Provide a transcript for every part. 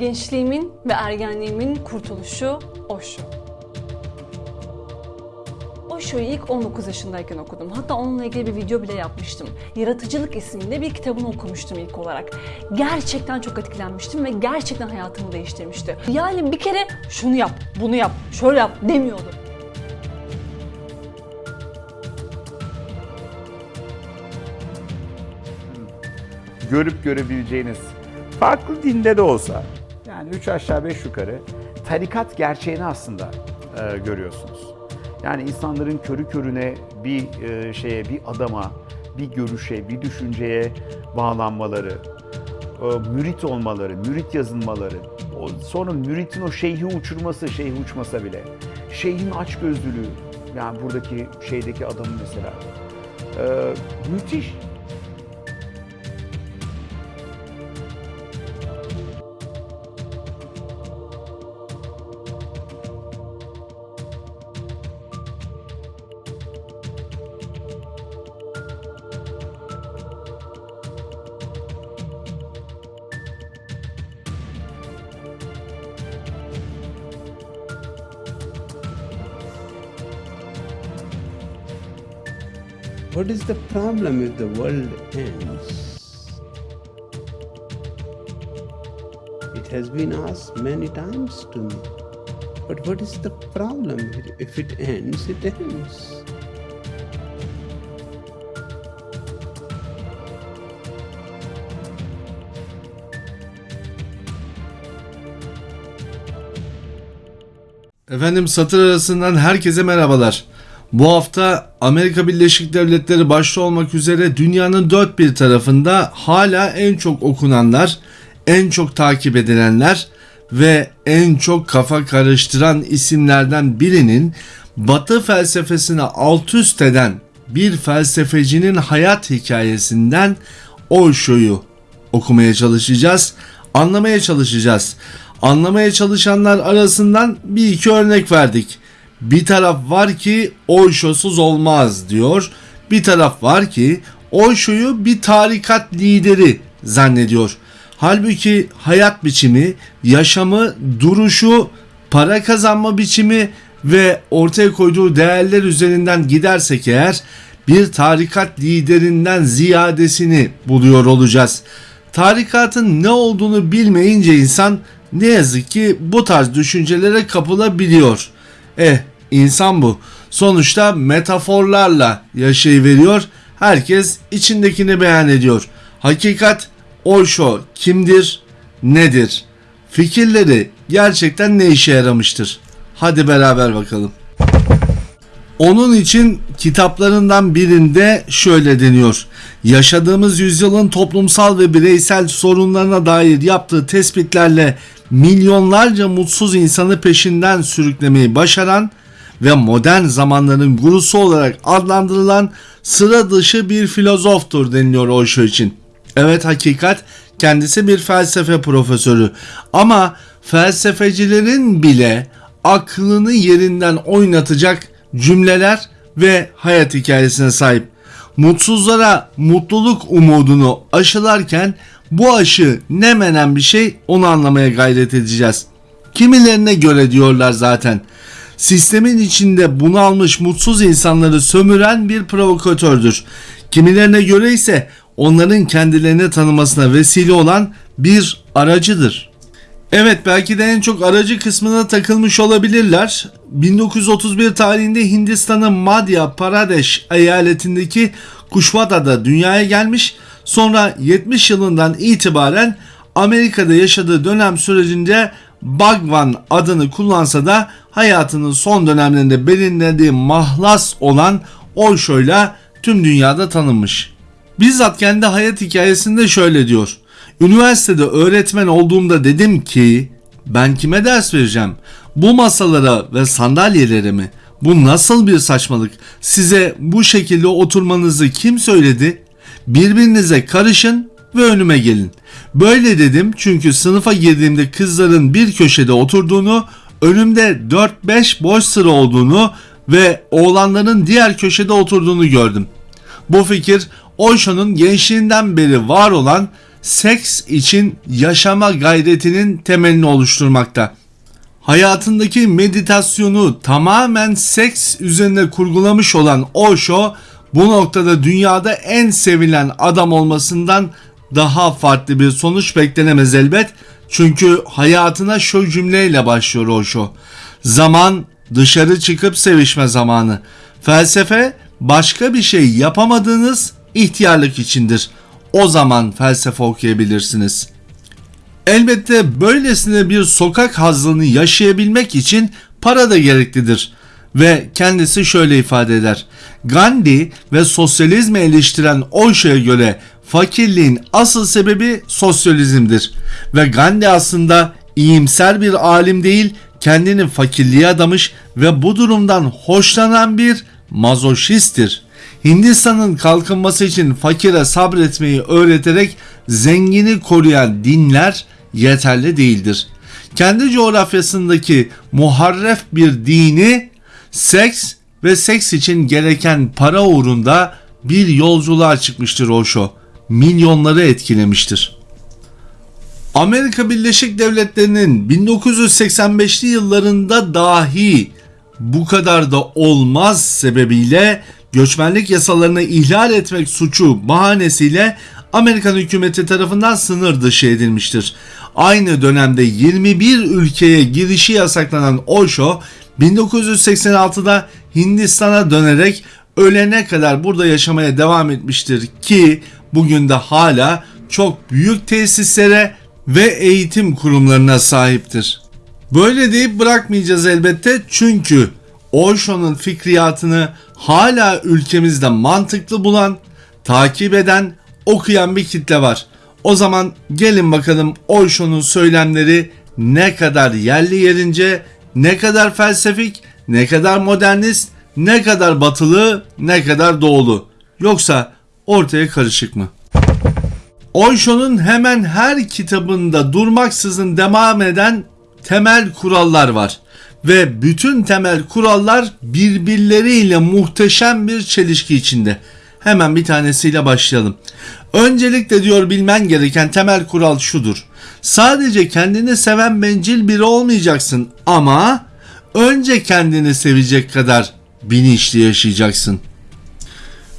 Gençliğimin ve ergenliğimin kurtuluşu Osho. Osho'yu ilk 19 yaşındayken okudum. Hatta onunla ilgili bir video bile yapmıştım. Yaratıcılık isimli bir kitabını okumuştum ilk olarak. Gerçekten çok etkilenmiştim ve gerçekten hayatımı değiştirmişti. Yani bir kere şunu yap, bunu yap, şöyle yap demiyordu. görüp görebileceğiniz farklı dinde de olsa yani üç aşağı beş yukarı tarikat gerçeğini aslında e, görüyorsunuz. Yani insanların körü körüne bir e, şeye, bir adama, bir görüşe, bir düşünceye bağlanmaları, e, mürit olmaları, mürit yazılmaları, sonra müritin o şeyhi uçurması, şeyhi uçmasa bile, şeyhin açgözlülüğü, yani buradaki şeydeki adamın mesela, e, müthiş. What is the problem if the world ends? It has been asked many times to me. But what is the problem? If it ends, it ends. Efendim satır arasından herkese merhabalar. Bu hafta Amerika Birleşik Devletleri başta olmak üzere dünyanın dört bir tarafında hala en çok okunanlar, en çok takip edilenler ve en çok kafa karıştıran isimlerden birinin Batı felsefesini alt üst eden bir felsefecinin hayat hikayesinden Osho'yu okumaya çalışacağız, anlamaya çalışacağız. Anlamaya çalışanlar arasından bir iki örnek verdik. Bir taraf var ki Osho'suz olmaz diyor. Bir taraf var ki Osho'yu bir tarikat lideri zannediyor. Halbuki hayat biçimi, yaşamı, duruşu, para kazanma biçimi ve ortaya koyduğu değerler üzerinden gidersek eğer bir tarikat liderinden ziyadesini buluyor olacağız. Tarikatın ne olduğunu bilmeyince insan ne yazık ki bu tarz düşüncelere kapılabiliyor. Eh insan bu. Sonuçta metaforlarla yaşayıveriyor. Herkes içindekini beyan ediyor. Hakikat Osho kimdir, nedir? Fikirleri gerçekten ne işe yaramıştır? Hadi beraber bakalım. Onun için kitaplarından birinde şöyle deniyor. Yaşadığımız yüzyılın toplumsal ve bireysel sorunlarına dair yaptığı tespitlerle milyonlarca mutsuz insanı peşinden sürüklemeyi başaran ve modern zamanların gurusu olarak adlandırılan sıra dışı bir filozoftur deniliyor Osho için. Evet hakikat kendisi bir felsefe profesörü ama felsefecilerin bile aklını yerinden oynatacak cümleler ve hayat hikayesine sahip. Mutsuzlara mutluluk umudunu aşılarken bu aşı ne menen bir şey onu anlamaya gayret edeceğiz. Kimilerine göre diyorlar zaten. Sistemin içinde bunalmış mutsuz insanları sömüren bir provokatördür. Kimilerine göre ise onların kendilerini tanımasına vesile olan bir aracıdır. Evet belki de en çok aracı kısmına takılmış olabilirler. 1931 tarihinde Hindistan'ın Madhya Pradesh eyaletindeki Kuşvada'da dünyaya gelmiş. Sonra 70 yılından itibaren Amerika'da yaşadığı dönem sürecince Bhagwan adını kullansa da hayatının son dönemlerinde belirlediği mahlas olan Osho'yla tüm dünyada tanınmış. Bizzat kendi hayat hikayesinde şöyle diyor. Üniversitede öğretmen olduğumda dedim ki ben kime ders vereceğim? Bu masalara ve sandalyelere mi? Bu nasıl bir saçmalık? Size bu şekilde oturmanızı kim söyledi? Birbirinize karışın ve önüme gelin. Böyle dedim çünkü sınıfa girdiğimde kızların bir köşede oturduğunu, önümde 4-5 boş sıra olduğunu ve oğlanların diğer köşede oturduğunu gördüm. Bu fikir Osho'nun gençliğinden beri var olan seks için yaşama gayretinin temelini oluşturmakta. Hayatındaki meditasyonu tamamen seks üzerine kurgulamış olan Osho bu noktada dünyada en sevilen adam olmasından daha farklı bir sonuç beklenemez elbet. Çünkü hayatına şu cümleyle başlıyor Osho. Zaman dışarı çıkıp sevişme zamanı. Felsefe başka bir şey yapamadığınız ihtiyarlık içindir. O zaman felsefe okuyabilirsiniz. Elbette böylesine bir sokak hazlını yaşayabilmek için para da gereklidir. Ve kendisi şöyle ifade eder. Gandhi ve sosyalizmi eleştiren Osho'ya göre fakirliğin asıl sebebi sosyalizmdir. Ve Gandhi aslında iyimser bir alim değil, kendini fakirliğe adamış ve bu durumdan hoşlanan bir mazoşisttir. Hindistan'ın kalkınması için fakire sabretmeyi öğreterek zengini koruyan dinler yeterli değildir. Kendi coğrafyasındaki muharref bir dini seks ve seks için gereken para uğrunda bir yolculuğa çıkmıştır Osho. Milyonları etkilemiştir. Amerika Birleşik Devletleri'nin 1985'li yıllarında dahi bu kadar da olmaz sebebiyle göçmenlik yasalarını ihlal etmek suçu bahanesiyle Amerikan hükümeti tarafından sınır dışı edilmiştir. Aynı dönemde 21 ülkeye girişi yasaklanan Osho 1986'da Hindistan'a dönerek ölene kadar burada yaşamaya devam etmiştir ki bugün de hala çok büyük tesislere ve eğitim kurumlarına sahiptir. Böyle deyip bırakmayacağız elbette çünkü Osho'nun fikriyatını hala ülkemizde mantıklı bulan, takip eden, okuyan bir kitle var. O zaman gelin bakalım Osho'nun söylemleri ne kadar yerli yerince, ne kadar felsefik, ne kadar modernist, ne kadar batılı, ne kadar doğulu. Yoksa ortaya karışık mı? Osho'nun hemen her kitabında durmaksızın devam eden temel kurallar var ve bütün temel kurallar birbirleriyle muhteşem bir çelişki içinde. Hemen bir tanesiyle başlayalım. Öncelikle diyor bilmen gereken temel kural şudur. Sadece kendini seven bencil biri olmayacaksın ama önce kendini sevecek kadar bilinçli yaşayacaksın.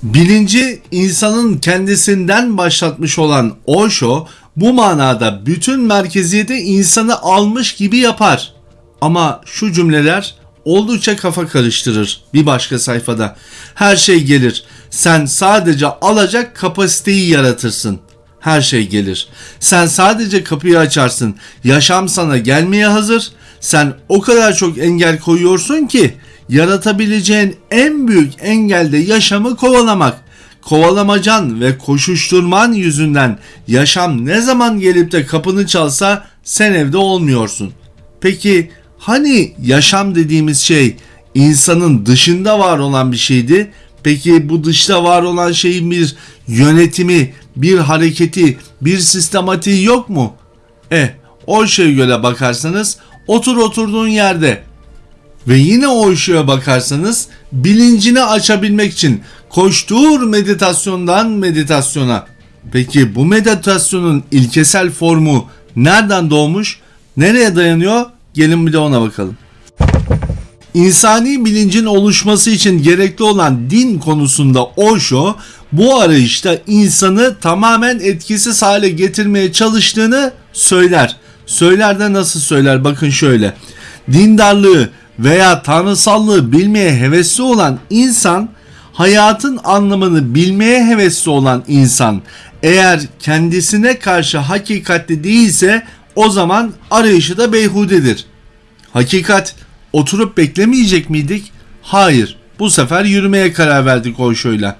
Bilinci insanın kendisinden başlatmış olan Osho bu manada bütün merkeziyeti insanı almış gibi yapar. Ama şu cümleler oldukça kafa karıştırır bir başka sayfada. Her şey gelir. Sen sadece alacak kapasiteyi yaratırsın. Her şey gelir. Sen sadece kapıyı açarsın. Yaşam sana gelmeye hazır. Sen o kadar çok engel koyuyorsun ki yaratabileceğin en büyük engel de yaşamı kovalamak. Kovalamacan ve koşuşturman yüzünden yaşam ne zaman gelip de kapını çalsa sen evde olmuyorsun. Peki hani yaşam dediğimiz şey insanın dışında var olan bir şeydi? Peki bu dışta var olan şeyin bir yönetimi, bir hareketi, bir sistematiği yok mu? Eh, o şeye göre bakarsanız otur oturduğun yerde ve yine o ışığa bakarsanız bilincini açabilmek için koştur meditasyondan meditasyona. Peki bu meditasyonun ilkesel formu nereden doğmuş? Nereye dayanıyor? Gelin bir de ona bakalım. İnsani bilincin oluşması için gerekli olan din konusunda Osho bu arayışta insanı tamamen etkisiz hale getirmeye çalıştığını söyler. Söyler de nasıl söyler? Bakın şöyle. Dindarlığı veya tanrısallığı bilmeye hevesli olan insan hayatın anlamını bilmeye hevesli olan insan eğer kendisine karşı hakikatli değilse o zaman arayışı da beyhudedir. Hakikat oturup beklemeyecek miydik? Hayır. Bu sefer yürümeye karar verdik Osho'yla.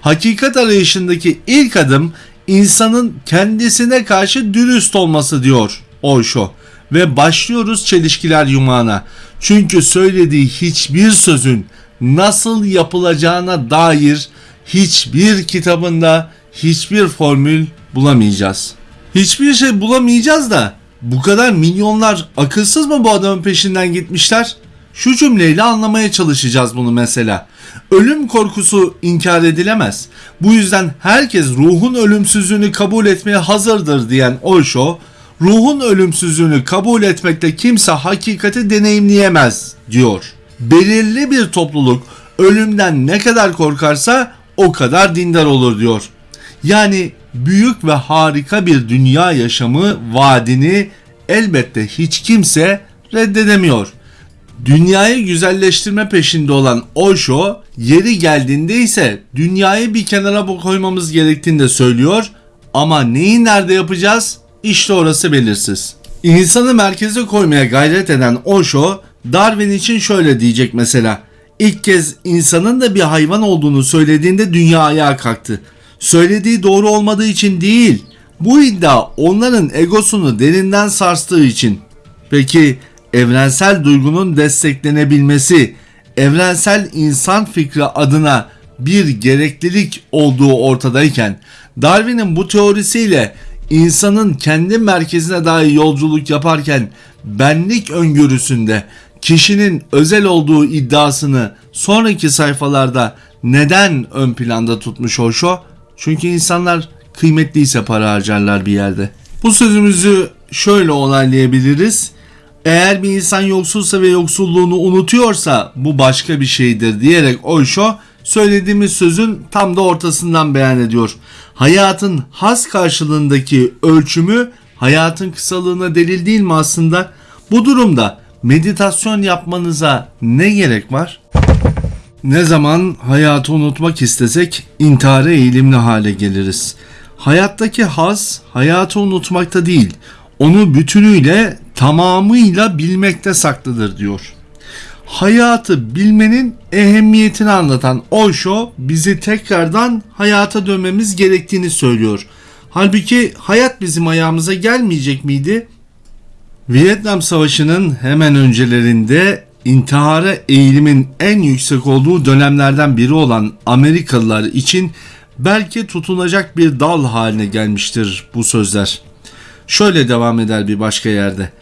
Hakikat arayışındaki ilk adım insanın kendisine karşı dürüst olması diyor Osho. Ve başlıyoruz çelişkiler yumağına. Çünkü söylediği hiçbir sözün nasıl yapılacağına dair hiçbir kitabında hiçbir formül bulamayacağız. Hiçbir şey bulamayacağız da bu kadar milyonlar akılsız mı bu adamın peşinden gitmişler? Şu cümleyle anlamaya çalışacağız bunu mesela. Ölüm korkusu inkar edilemez. Bu yüzden herkes ruhun ölümsüzlüğünü kabul etmeye hazırdır diyen Osho, ruhun ölümsüzlüğünü kabul etmekte kimse hakikati deneyimleyemez diyor. Belirli bir topluluk ölümden ne kadar korkarsa o kadar dindar olur diyor. Yani büyük ve harika bir dünya yaşamı vaadini elbette hiç kimse reddedemiyor. Dünyayı güzelleştirme peşinde olan Osho yeri geldiğinde ise dünyayı bir kenara koymamız gerektiğini de söylüyor. Ama neyi nerede yapacağız? İşte orası belirsiz. İnsanı merkeze koymaya gayret eden Osho, Darwin için şöyle diyecek mesela. İlk kez insanın da bir hayvan olduğunu söylediğinde dünya ayağa kalktı. Söylediği doğru olmadığı için değil, bu iddia onların egosunu derinden sarstığı için. Peki evrensel duygunun desteklenebilmesi, evrensel insan fikri adına bir gereklilik olduğu ortadayken Darwin'in bu teorisiyle insanın kendi merkezine dair yolculuk yaparken benlik öngörüsünde kişinin özel olduğu iddiasını sonraki sayfalarda neden ön planda tutmuş Osho? Çünkü insanlar kıymetliyse para harcarlar bir yerde. Bu sözümüzü şöyle onaylayabiliriz. Eğer bir insan yoksulsa ve yoksulluğunu unutuyorsa bu başka bir şeydir diyerek Osho söylediğimiz sözün tam da ortasından beyan ediyor. Hayatın has karşılığındaki ölçümü hayatın kısalığına delil değil mi aslında? Bu durumda meditasyon yapmanıza ne gerek var? Ne zaman hayatı unutmak istesek intihara eğilimli hale geliriz. Hayattaki haz hayatı unutmakta değil, onu bütünüyle tamamıyla bilmekte saklıdır diyor. Hayatı bilmenin ehemmiyetini anlatan Osho bizi tekrardan hayata dönmemiz gerektiğini söylüyor. Halbuki hayat bizim ayağımıza gelmeyecek miydi? Vietnam Savaşı'nın hemen öncelerinde intihara eğilimin en yüksek olduğu dönemlerden biri olan Amerikalılar için belki tutunacak bir dal haline gelmiştir bu sözler. Şöyle devam eder bir başka yerde.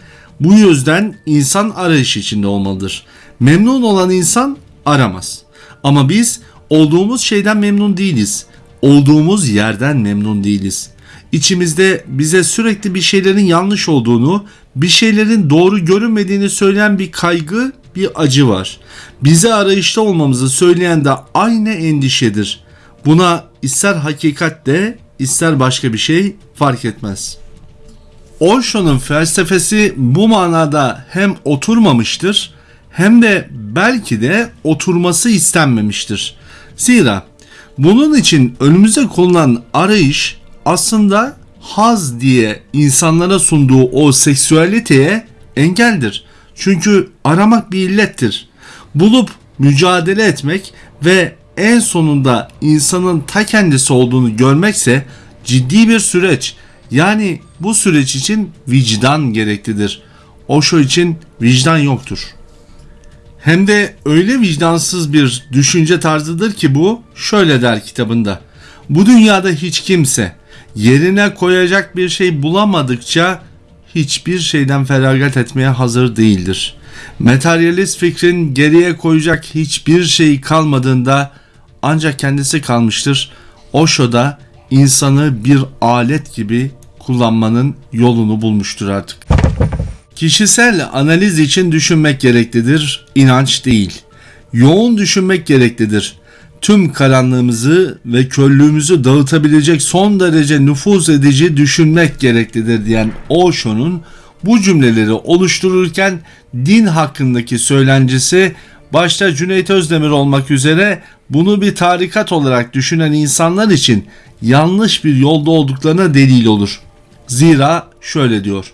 Bu yüzden insan arayış içinde olmalıdır. Memnun olan insan aramaz. Ama biz olduğumuz şeyden memnun değiliz. Olduğumuz yerden memnun değiliz. İçimizde bize sürekli bir şeylerin yanlış olduğunu, bir şeylerin doğru görünmediğini söyleyen bir kaygı, bir acı var. Bize arayışta olmamızı söyleyen de aynı endişedir. Buna ister hakikat de ister başka bir şey fark etmez. Osho'nun felsefesi bu manada hem oturmamıştır hem de belki de oturması istenmemiştir. Zira bunun için önümüze konulan arayış aslında haz diye insanlara sunduğu o seksüaliteye engeldir. Çünkü aramak bir illettir. Bulup mücadele etmek ve en sonunda insanın ta kendisi olduğunu görmekse ciddi bir süreç. Yani bu süreç için vicdan gereklidir. Osho için vicdan yoktur. Hem de öyle vicdansız bir düşünce tarzıdır ki bu şöyle der kitabında. Bu dünyada hiç kimse yerine koyacak bir şey bulamadıkça hiçbir şeyden feragat etmeye hazır değildir. Materyalist fikrin geriye koyacak hiçbir şey kalmadığında ancak kendisi kalmıştır. Osho da insanı bir alet gibi kullanmanın yolunu bulmuştur artık. Kişisel analiz için düşünmek gereklidir, inanç değil. Yoğun düşünmek gereklidir. Tüm karanlığımızı ve körlüğümüzü dağıtabilecek son derece nüfuz edici düşünmek gereklidir diyen Osho'nun bu cümleleri oluştururken din hakkındaki söylencesi başta Cüneyt Özdemir olmak üzere bunu bir tarikat olarak düşünen insanlar için yanlış bir yolda olduklarına delil olur. Zira şöyle diyor.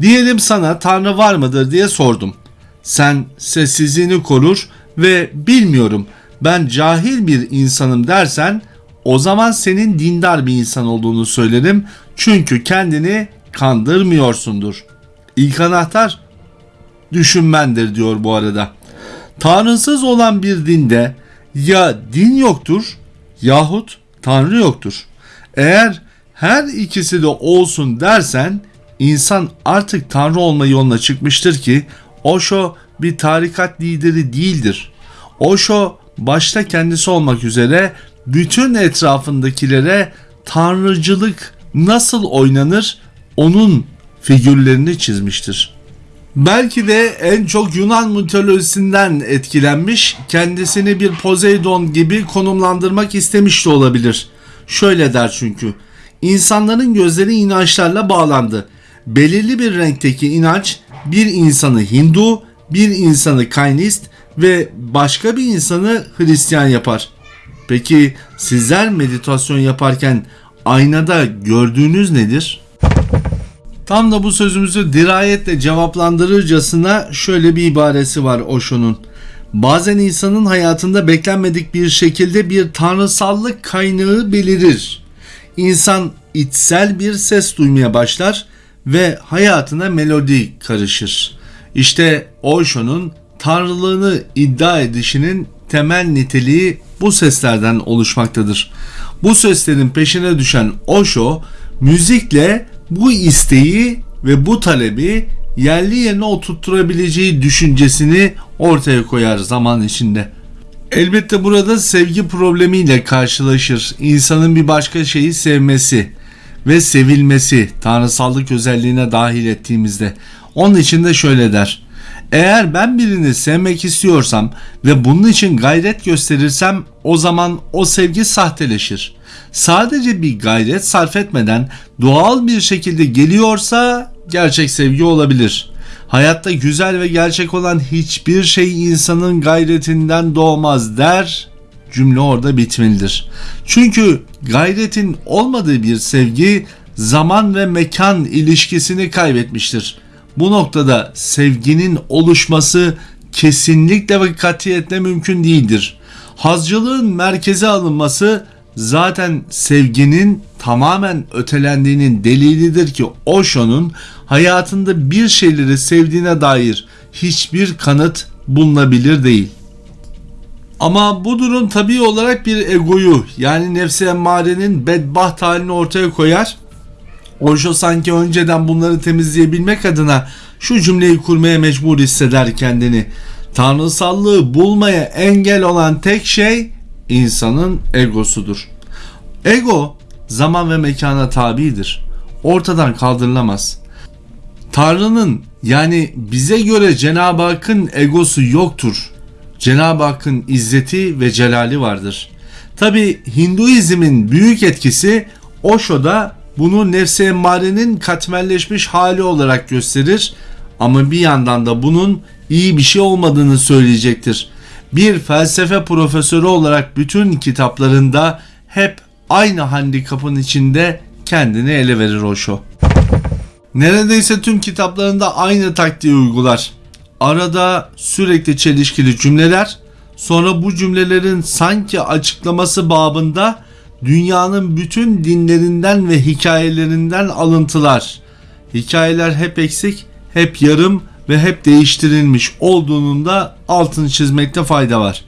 Diyelim sana Tanrı var mıdır diye sordum. Sen sessizliğini korur ve bilmiyorum ben cahil bir insanım dersen o zaman senin dindar bir insan olduğunu söylerim. Çünkü kendini kandırmıyorsundur. İlk anahtar düşünmendir diyor bu arada. Tanrısız olan bir dinde ya din yoktur yahut Tanrı yoktur. Eğer her ikisi de olsun dersen insan artık tanrı olma yoluna çıkmıştır ki Osho bir tarikat lideri değildir. Osho başta kendisi olmak üzere bütün etrafındakilere tanrıcılık nasıl oynanır onun figürlerini çizmiştir. Belki de en çok Yunan mitolojisinden etkilenmiş, kendisini bir Poseidon gibi konumlandırmak istemiş de olabilir. Şöyle der çünkü, insanların gözleri inançlarla bağlandı. Belirli bir renkteki inanç bir insanı Hindu, bir insanı Kaynist ve başka bir insanı Hristiyan yapar. Peki sizler meditasyon yaparken aynada gördüğünüz nedir? Tam da bu sözümüzü dirayetle cevaplandırırcasına şöyle bir ibaresi var Osho'nun. Bazen insanın hayatında beklenmedik bir şekilde bir tanrısallık kaynağı belirir. İnsan içsel bir ses duymaya başlar ve hayatına melodi karışır. İşte Osho'nun tanrılığını iddia edişinin temel niteliği bu seslerden oluşmaktadır. Bu seslerin peşine düşen Osho müzikle bu isteği ve bu talebi yerli yerine oturtturabileceği düşüncesini ortaya koyar zaman içinde. Elbette burada sevgi problemiyle karşılaşır. İnsanın bir başka şeyi sevmesi ve sevilmesi tanrısallık özelliğine dahil ettiğimizde. Onun için de şöyle der. Eğer ben birini sevmek istiyorsam ve bunun için gayret gösterirsem o zaman o sevgi sahteleşir. Sadece bir gayret sarf etmeden doğal bir şekilde geliyorsa gerçek sevgi olabilir. Hayatta güzel ve gerçek olan hiçbir şey insanın gayretinden doğmaz der. Cümle orada bitmelidir. Çünkü gayretin olmadığı bir sevgi zaman ve mekan ilişkisini kaybetmiştir. Bu noktada sevginin oluşması kesinlikle ve katiyetle mümkün değildir. Hazcılığın merkeze alınması zaten sevginin tamamen ötelendiğinin delilidir ki Osho'nun hayatında bir şeyleri sevdiğine dair hiçbir kanıt bulunabilir değil. Ama bu durum tabii olarak bir egoyu yani nefsi emmarenin bedbaht halini ortaya koyar. Osho sanki önceden bunları temizleyebilmek adına şu cümleyi kurmaya mecbur hisseder kendini. Tanrısallığı bulmaya engel olan tek şey insanın egosudur. Ego zaman ve mekana tabidir. Ortadan kaldırılamaz. Tanrı'nın yani bize göre Cenab-ı Hakk'ın egosu yoktur. Cenab-ı Hakk'ın izzeti ve celali vardır. Tabi Hinduizmin büyük etkisi Osho'da bunu nefsi emmarenin katmerleşmiş hali olarak gösterir ama bir yandan da bunun iyi bir şey olmadığını söyleyecektir. Bir felsefe profesörü olarak bütün kitaplarında hep aynı handikapın içinde kendini ele verir Osho. Neredeyse tüm kitaplarında aynı taktiği uygular. Arada sürekli çelişkili cümleler, sonra bu cümlelerin sanki açıklaması babında dünyanın bütün dinlerinden ve hikayelerinden alıntılar. Hikayeler hep eksik, hep yarım ve hep değiştirilmiş olduğunun da altını çizmekte fayda var.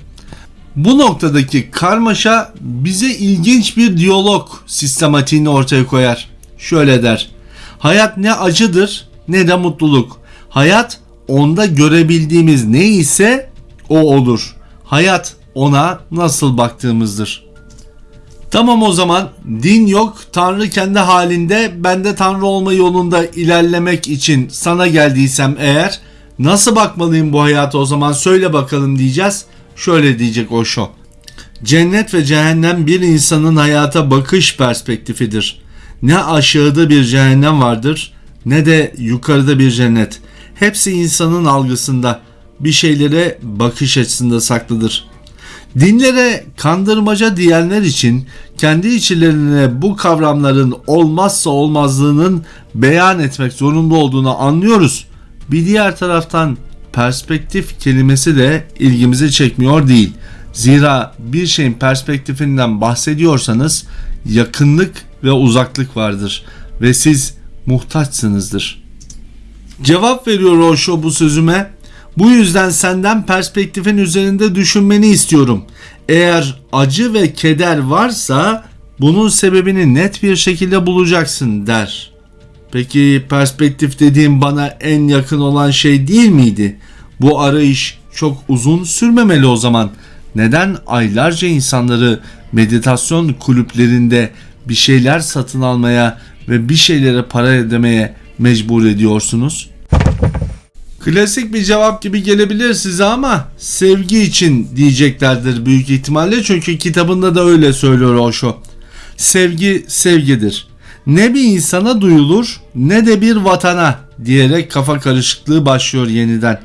Bu noktadaki karmaşa bize ilginç bir diyalog sistematiğini ortaya koyar. Şöyle der. Hayat ne acıdır ne de mutluluk. Hayat onda görebildiğimiz ne ise o olur. Hayat ona nasıl baktığımızdır. Tamam o zaman din yok, Tanrı kendi halinde, ben de Tanrı olma yolunda ilerlemek için sana geldiysem eğer nasıl bakmalıyım bu hayata o zaman söyle bakalım diyeceğiz. Şöyle diyecek Osho. Cennet ve cehennem bir insanın hayata bakış perspektifidir. Ne aşağıda bir cehennem vardır ne de yukarıda bir cennet. Hepsi insanın algısında, bir şeylere bakış açısında saklıdır. Dinlere kandırmaca diyenler için kendi içlerine bu kavramların olmazsa olmazlığının beyan etmek zorunda olduğunu anlıyoruz. Bir diğer taraftan perspektif kelimesi de ilgimizi çekmiyor değil. Zira bir şeyin perspektifinden bahsediyorsanız yakınlık ve uzaklık vardır ve siz muhtaçsınızdır. Cevap veriyor Osho bu sözüme. Bu yüzden senden perspektifin üzerinde düşünmeni istiyorum. Eğer acı ve keder varsa bunun sebebini net bir şekilde bulacaksın der. Peki perspektif dediğim bana en yakın olan şey değil miydi? Bu arayış çok uzun sürmemeli o zaman. Neden aylarca insanları meditasyon kulüplerinde bir şeyler satın almaya ve bir şeylere para ödemeye mecbur ediyorsunuz? Klasik bir cevap gibi gelebilir size ama sevgi için diyeceklerdir büyük ihtimalle çünkü kitabında da öyle söylüyor Osho. Sevgi sevgidir. Ne bir insana duyulur ne de bir vatana diyerek kafa karışıklığı başlıyor yeniden.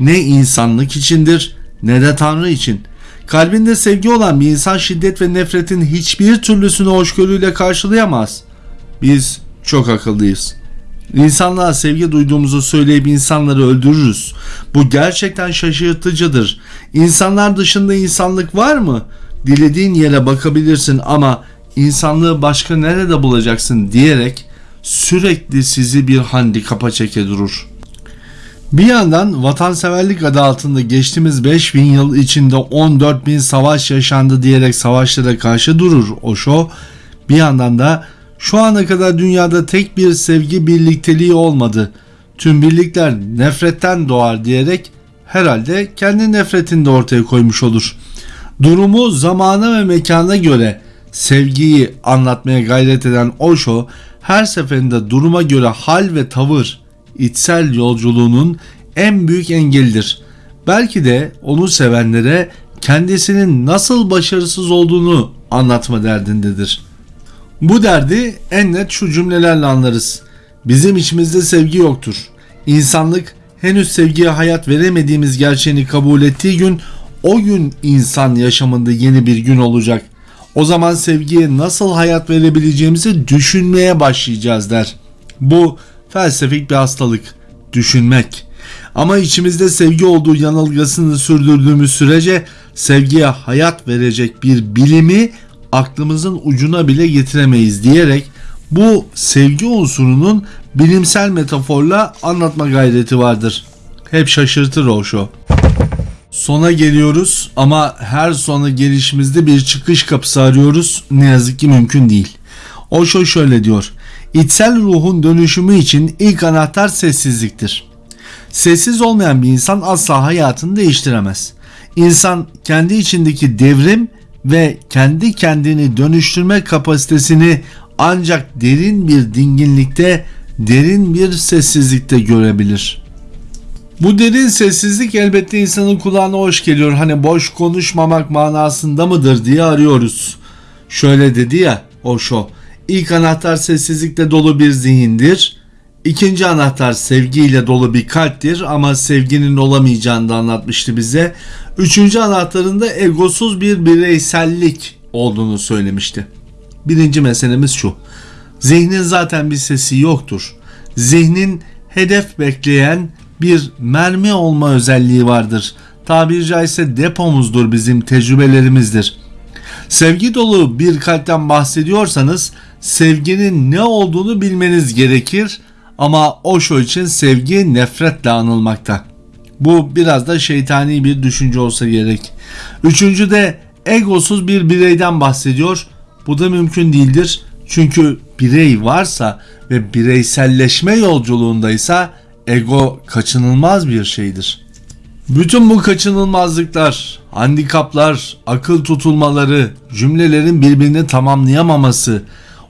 Ne insanlık içindir ne de Tanrı için. Kalbinde sevgi olan bir insan şiddet ve nefretin hiçbir türlüsünü hoşgörüyle karşılayamaz. Biz çok akıllıyız. İnsanlığa sevgi duyduğumuzu söyleyip insanları öldürürüz. Bu gerçekten şaşırtıcıdır. İnsanlar dışında insanlık var mı? Dilediğin yere bakabilirsin ama insanlığı başka nerede bulacaksın diyerek sürekli sizi bir handikapa çeke durur. Bir yandan vatanseverlik adı altında geçtiğimiz 5000 yıl içinde 14 bin savaş yaşandı diyerek savaşlara karşı durur Osho. Bir yandan da şu ana kadar dünyada tek bir sevgi birlikteliği olmadı. Tüm birlikler nefretten doğar diyerek herhalde kendi nefretini de ortaya koymuş olur. Durumu zamana ve mekana göre sevgiyi anlatmaya gayret eden Osho her seferinde duruma göre hal ve tavır içsel yolculuğunun en büyük engelidir. Belki de onu sevenlere kendisinin nasıl başarısız olduğunu anlatma derdindedir. Bu derdi en net şu cümlelerle anlarız. Bizim içimizde sevgi yoktur. İnsanlık henüz sevgiye hayat veremediğimiz gerçeğini kabul ettiği gün o gün insan yaşamında yeni bir gün olacak. O zaman sevgiye nasıl hayat verebileceğimizi düşünmeye başlayacağız der. Bu felsefik bir hastalık. Düşünmek. Ama içimizde sevgi olduğu yanılgısını sürdürdüğümüz sürece sevgiye hayat verecek bir bilimi aklımızın ucuna bile getiremeyiz diyerek bu sevgi unsurunun bilimsel metaforla anlatma gayreti vardır. Hep şaşırtır o şu. Sona geliyoruz ama her sona gelişimizde bir çıkış kapısı arıyoruz. Ne yazık ki mümkün değil. Osho şöyle diyor. İçsel ruhun dönüşümü için ilk anahtar sessizliktir. Sessiz olmayan bir insan asla hayatını değiştiremez. İnsan kendi içindeki devrim ve kendi kendini dönüştürme kapasitesini ancak derin bir dinginlikte, derin bir sessizlikte görebilir. Bu derin sessizlik elbette insanın kulağına hoş geliyor. Hani boş konuşmamak manasında mıdır diye arıyoruz. Şöyle dedi ya Osho. İlk anahtar sessizlikle dolu bir zihindir. İkinci anahtar sevgiyle dolu bir kalptir ama sevginin olamayacağını da anlatmıştı bize. Üçüncü anahtarın da egosuz bir bireysellik olduğunu söylemişti. Birinci meselemiz şu. Zihnin zaten bir sesi yoktur. Zihnin hedef bekleyen bir mermi olma özelliği vardır. Tabiri caizse depomuzdur bizim tecrübelerimizdir. Sevgi dolu bir kalpten bahsediyorsanız sevginin ne olduğunu bilmeniz gerekir ama Osho için sevgi nefretle anılmakta. Bu biraz da şeytani bir düşünce olsa gerek. Üçüncü de egosuz bir bireyden bahsediyor. Bu da mümkün değildir. Çünkü birey varsa ve bireyselleşme yolculuğundaysa ego kaçınılmaz bir şeydir. Bütün bu kaçınılmazlıklar, handikaplar, akıl tutulmaları, cümlelerin birbirini tamamlayamaması,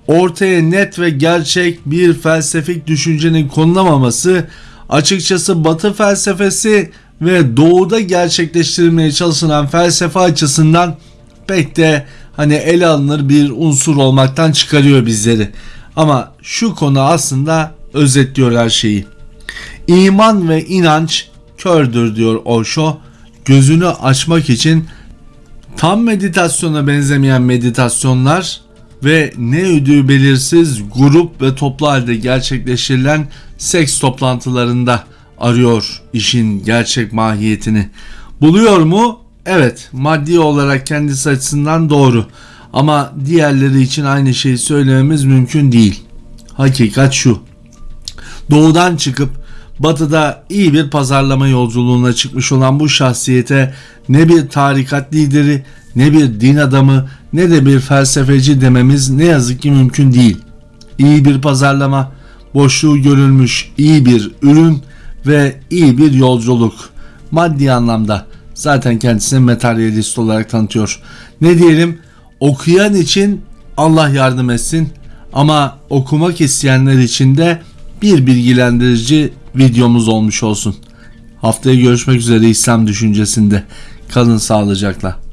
ortaya net ve gerçek bir felsefik düşüncenin konulamaması açıkçası Batı felsefesi ve Doğu'da gerçekleştirilmeye çalışılan felsefe açısından pek de hani ele alınır bir unsur olmaktan çıkarıyor bizleri. Ama şu konu aslında özetliyor her şeyi. İman ve inanç kördür diyor Osho. Gözünü açmak için tam meditasyona benzemeyen meditasyonlar ve ne ödüğü belirsiz grup ve toplu halde gerçekleştirilen seks toplantılarında arıyor işin gerçek mahiyetini. Buluyor mu? Evet, maddi olarak kendisi açısından doğru. Ama diğerleri için aynı şeyi söylememiz mümkün değil. Hakikat şu. Doğudan çıkıp batıda iyi bir pazarlama yolculuğuna çıkmış olan bu şahsiyete ne bir tarikat lideri, ne bir din adamı, ne de bir felsefeci dememiz ne yazık ki mümkün değil. İyi bir pazarlama, boşluğu görülmüş iyi bir ürün ve iyi bir yolculuk. Maddi anlamda zaten kendisini materyalist olarak tanıtıyor. Ne diyelim okuyan için Allah yardım etsin ama okumak isteyenler için de bir bilgilendirici videomuz olmuş olsun. Haftaya görüşmek üzere İslam düşüncesinde. Kalın sağlıcakla.